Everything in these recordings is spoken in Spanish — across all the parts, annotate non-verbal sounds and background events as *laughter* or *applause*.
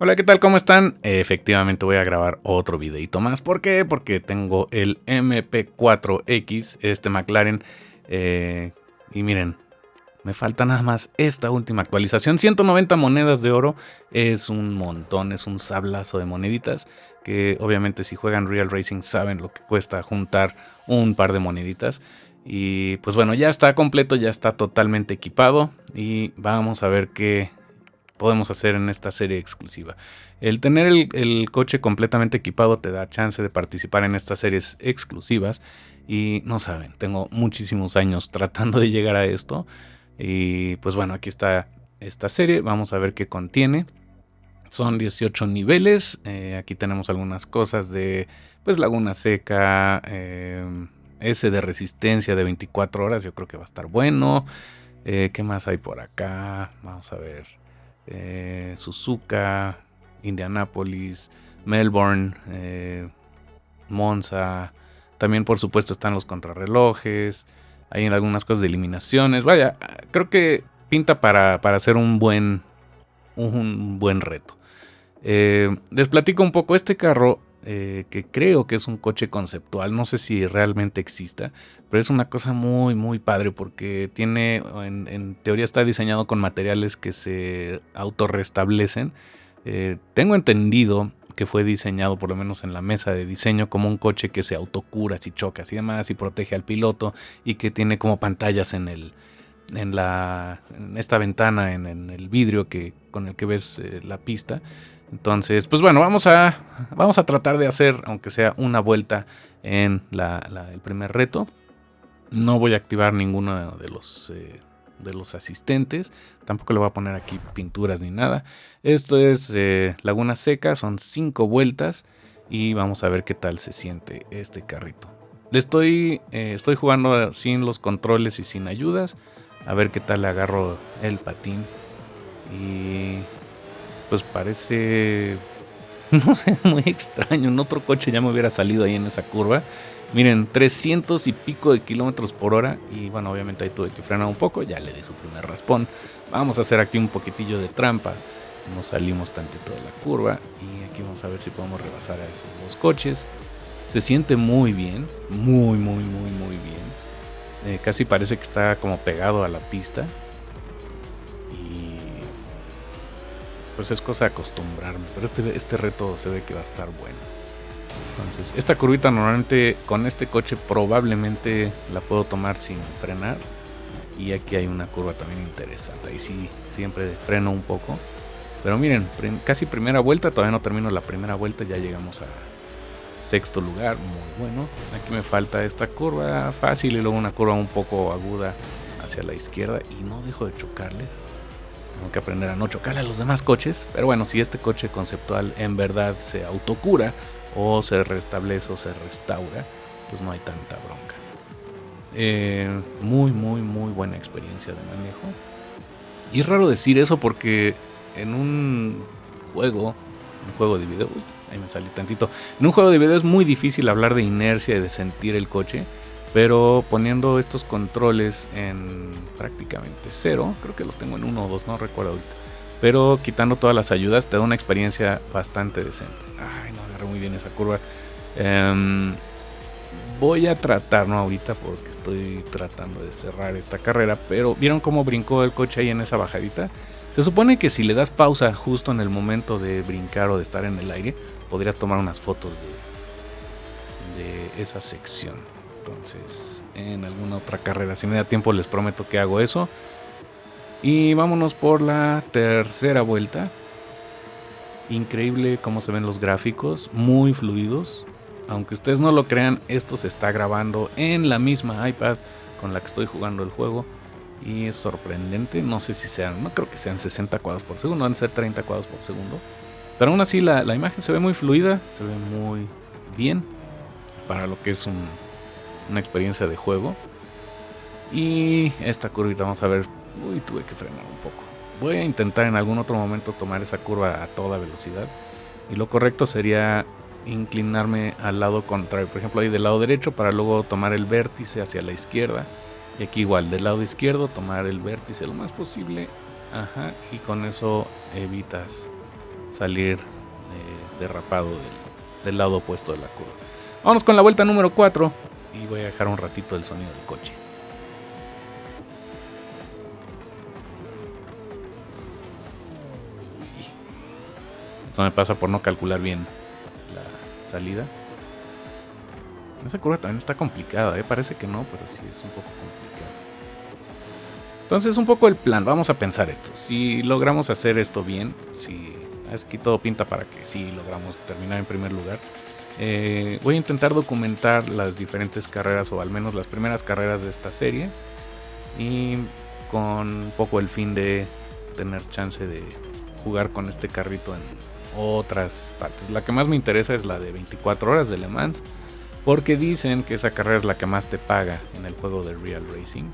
Hola, ¿qué tal? ¿Cómo están? Efectivamente voy a grabar otro videito más. ¿Por qué? Porque tengo el MP4X, este McLaren. Eh, y miren, me falta nada más esta última actualización. 190 monedas de oro es un montón, es un sablazo de moneditas. Que obviamente si juegan Real Racing saben lo que cuesta juntar un par de moneditas. Y pues bueno, ya está completo, ya está totalmente equipado. Y vamos a ver qué, podemos hacer en esta serie exclusiva. El tener el, coche completamente equipado te da chance de participar en estas series exclusivas y no saben, tengo muchísimos años *laughs* tratando de llegar a esto y pues bueno, aquí está esta serie, vamos a ver qué contiene. Son 18 niveles, eh, aquí tenemos algunas cosas de pues laguna seca, eh, ese de resistencia de 24 horas, yo creo que va a estar bueno. Eh, ¿Qué más hay por acá? Vamos a ver eh, Suzuka, Indianapolis, Melbourne, eh, Monza. También, por supuesto, están los contrarrelojes. Hay algunas cosas de eliminaciones. Vaya, creo que pinta para, hacer un buen, un buen reto. Eh, les platico un poco. Este carro eh, que creo que es un coche conceptual, no sé si realmente exista, pero es una cosa muy, muy padre porque tiene, en, teoría está diseñado con materiales que se autorrestablecen. Eh, tengo entendido que fue diseñado, por lo menos en la mesa de diseño, como un coche que se autocura si chocas y demás y protege al piloto y que tiene como pantallas en el, en, la, en esta ventana, en, el vidrio que, con el que ves eh, la pista. Entonces, pues bueno, vamos a, vamos a tratar de hacer, aunque sea una vuelta en el primer reto. No voy a activar ninguno de los, eh, de los asistentes. Tampoco le voy a poner aquí pinturas ni nada. Esto es eh, Laguna Seca, son cinco vueltas. Y vamos a ver qué tal se siente este carrito. Le estoy, eh, estoy jugando sin los controles y sin ayudas. A ver qué tal le agarro el patín. Y pues parece, *laughs* no sé, muy extraño. En otro coche ya me hubiera salido ahí en esa curva. Miren, 300 y pico de kilómetros por hora. Y bueno, obviamente ahí tuve que frenar un poco. Ya le di su primer raspón. Vamos a hacer aquí un poquitillo de trampa. Nos salimos tantito de la curva. Y aquí vamos a ver si podemos rebasar a esos dos coches. Se siente muy bien. Muy, muy, muy, muy bien. Eh, casi parece que está como pegado a la pista. Pues es cosa de acostumbrarme. Pero este, este reto se ve que va a estar bueno. Entonces, esta curvita normalmente con este coche probablemente la puedo tomar sin frenar. Y aquí hay una curva también interesante. Ahí sí, siempre freno un poco. Pero miren, casi primera vuelta, todavía no termino la primera vuelta, ya llegamos a sexto lugar, muy bueno. Aquí me falta esta curva fácil y luego una curva un poco aguda hacia la izquierda y no dejo de chocarles. Tengo que aprender a no chocarle a los demás coches. Pero bueno, si este coche conceptual en verdad se autocura o se restablece o se restaura, pues no hay tanta bronca. Eh, muy, muy, muy buena experiencia de manejo. Y es raro decir eso porque en un juego, un juego de video, uy, ahí me salí tantito. En un juego de video es muy difícil hablar de inercia y de sentir el coche pero poniendo estos controles en prácticamente cero, creo que los tengo en uno o dos, no recuerdo ahorita. Pero quitando todas las ayudas te da una experiencia bastante decente. Ay, no agarré muy bien esa curva. Em, voy a tratar, no ahorita porque estoy tratando de cerrar esta carrera, pero ¿vieron cómo brincó el coche ahí en esa bajadita? Se supone que si le das pausa justo en el momento de brincar o de estar en el aire, podrías tomar unas fotos de, de esa sección. Entonces, en alguna otra carrera, si me da tiempo, les prometo que hago eso. Y vámonos por la tercera vuelta. Increíble cómo se ven los gráficos, muy fluidos. Aunque ustedes no lo crean, esto se está grabando en la misma iPad con la que estoy jugando el juego. Y es sorprendente, no sé si sean, no creo que sean 60 cuadros por segundo, van a ser 30 cuadros por segundo. Pero aún así la, la imagen se ve muy fluida, se ve muy bien para lo que es un, una experiencia de juego. Y esta curvita, vamos a ver. Uy, tuve que frenar un poco. Voy a intentar en algún otro momento tomar esa curva a toda velocidad. Y lo correcto sería inclinarme al lado contrario. Por ejemplo, ahí del lado derecho para luego tomar el vértice hacia la izquierda. Y aquí igual, del lado izquierdo tomar el vértice lo más posible. Ajá, y con eso evitas salir eh, derrapado del, lado opuesto de la curva. Vamos con la vuelta número 4 y voy a dejar un ratito el sonido del coche. Eso me pasa por no calcular bien la salida. Esa curva también está complicada, ¿eh? parece que no, pero sí es un poco complicada. Entonces, un poco el plan, vamos a pensar esto. Si logramos hacer esto bien, si aquí todo pinta para que sí logramos terminar en primer lugar, eh, voy a intentar documentar las diferentes carreras o al menos las primeras carreras de esta serie y con poco el fin de tener chance de jugar con este carrito en otras partes. La que más me interesa es la de 24 horas de Le Mans porque dicen que esa carrera es la que más te paga en el juego de Real Racing.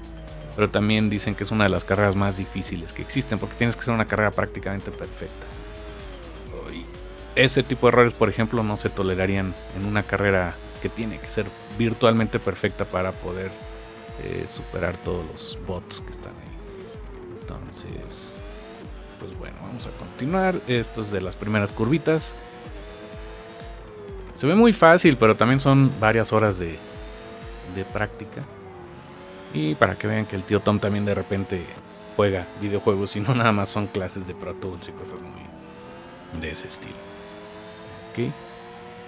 Pero también dicen que es una de las carreras más difíciles que existen porque tienes que hacer una carrera prácticamente perfecta. Ese tipo de errores, por ejemplo, no se tolerarían en una carrera que tiene que ser virtualmente perfecta para poder eh, superar todos los bots que están ahí. Entonces, pues bueno, vamos a continuar. Esto es de las primeras curvitas. Se ve muy fácil, pero también son varias horas de, de práctica. Y para que vean que el tío Tom también de repente juega videojuegos y no nada más son clases de Pro Tools y cosas muy de ese estilo. Ok.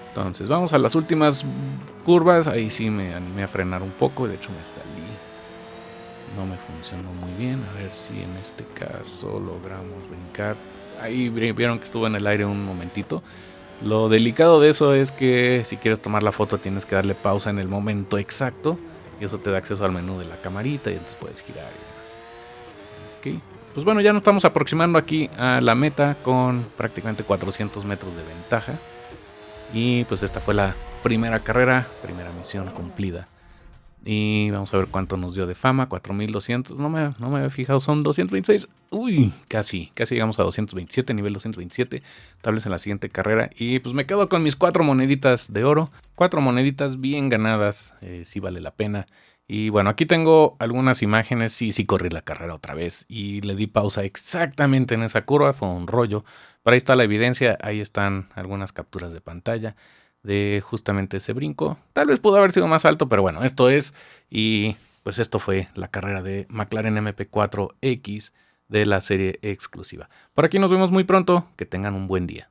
Entonces vamos a las últimas curvas. Ahí sí me animé a frenar un poco. De hecho me salí. No me funcionó muy bien. A ver si en este caso logramos brincar. Ahí vieron que estuvo en el aire un momentito. Lo delicado de eso es que si quieres tomar la foto tienes que darle pausa en el momento exacto y eso te da acceso al menú de la camarita y entonces puedes girar y demás. Ok, pues bueno, ya nos estamos aproximando aquí a la meta con prácticamente 400 metros de ventaja. Y pues esta fue la primera carrera, primera misión cumplida. Y vamos a ver cuánto nos dio de fama. 4200. No me, no me había fijado. Son 226. Uy, casi. Casi llegamos a 227. Nivel 227. Tables en la siguiente carrera. Y pues me quedo con mis cuatro moneditas de oro. Cuatro moneditas bien ganadas. Eh, sí vale la pena. Y bueno, aquí tengo algunas imágenes. Sí, sí corrí la carrera otra vez. Y le di pausa exactamente en esa curva. Fue un rollo. Pero ahí está la evidencia. Ahí están algunas capturas de pantalla de justamente ese brinco. Tal vez pudo haber sido más alto, pero bueno, esto es. Y pues esto fue la carrera de McLaren MP4X de la serie exclusiva. Por aquí nos vemos muy pronto. Que tengan un buen día.